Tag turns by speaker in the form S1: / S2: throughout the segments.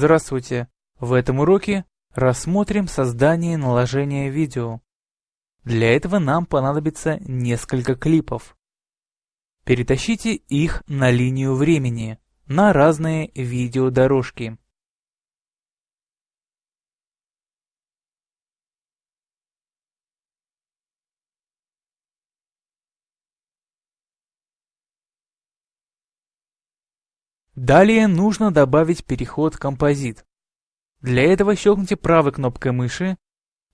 S1: Здравствуйте! В этом уроке рассмотрим создание и наложение видео. Для этого нам понадобится несколько клипов. Перетащите их на линию времени, на разные видеодорожки. Далее нужно добавить переход «Композит». Для этого щелкните правой кнопкой мыши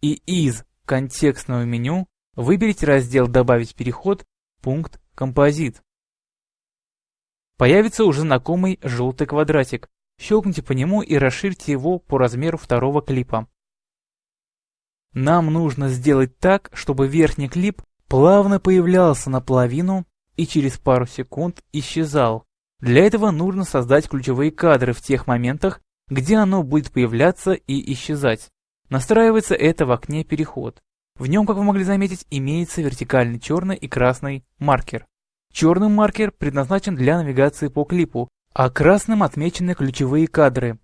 S1: и из контекстного меню выберите раздел «Добавить переход», пункт «Композит». Появится уже знакомый желтый квадратик. Щелкните по нему и расширьте его по размеру второго клипа. Нам нужно сделать так, чтобы верхний клип плавно появлялся наполовину и через пару секунд исчезал. Для этого нужно создать ключевые кадры в тех моментах, где оно будет появляться и исчезать. Настраивается это в окне «Переход». В нем, как вы могли заметить, имеется вертикальный черный и красный маркер. Черный маркер предназначен для навигации по клипу, а красным отмечены ключевые кадры.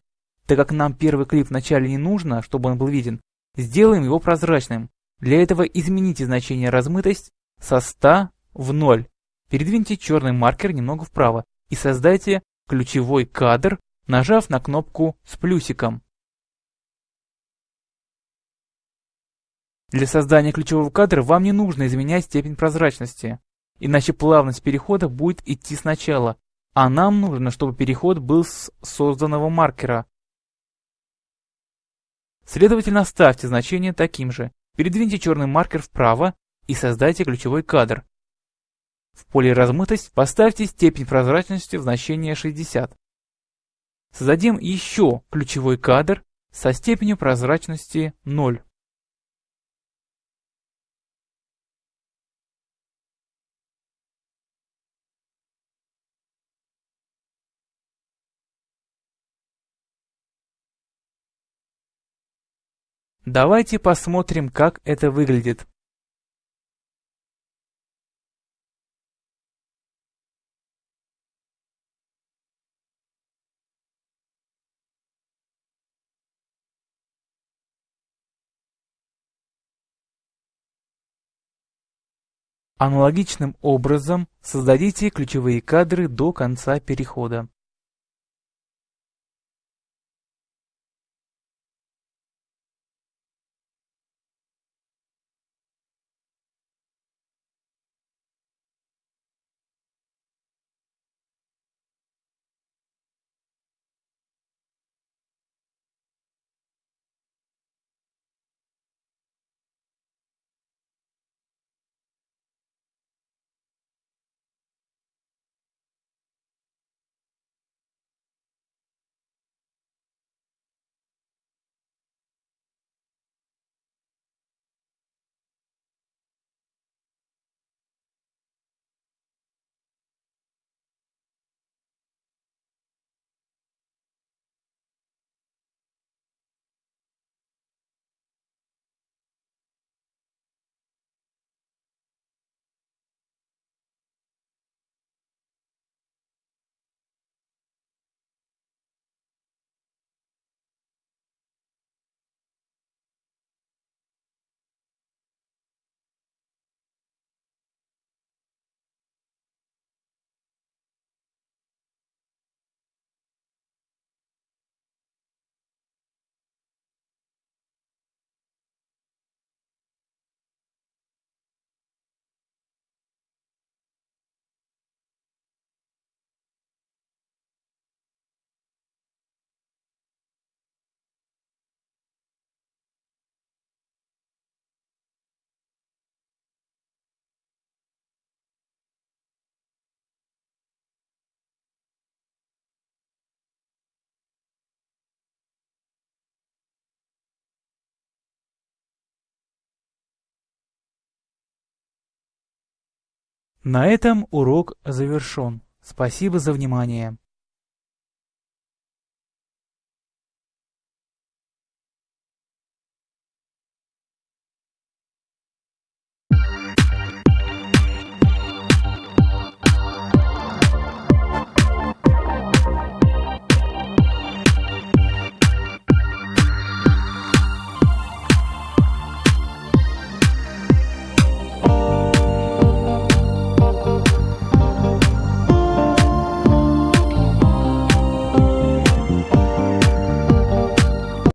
S1: Так как нам первый клип вначале не нужно, чтобы он был виден, сделаем его прозрачным. Для этого измените значение размытость со 100 в 0. Передвиньте черный маркер немного вправо и создайте ключевой кадр, нажав на кнопку с плюсиком. Для создания ключевого кадра вам не нужно изменять степень прозрачности, иначе плавность перехода будет идти сначала, а нам нужно, чтобы переход был с созданного маркера. Следовательно, ставьте значение таким же, передвиньте черный маркер вправо и создайте ключевой кадр, в поле размытость поставьте степень прозрачности в значение 60. Создадим еще ключевой кадр со степенью прозрачности 0. Давайте посмотрим, как это выглядит. Аналогичным образом создадите ключевые кадры до конца перехода. На этом урок завершен. Спасибо за внимание.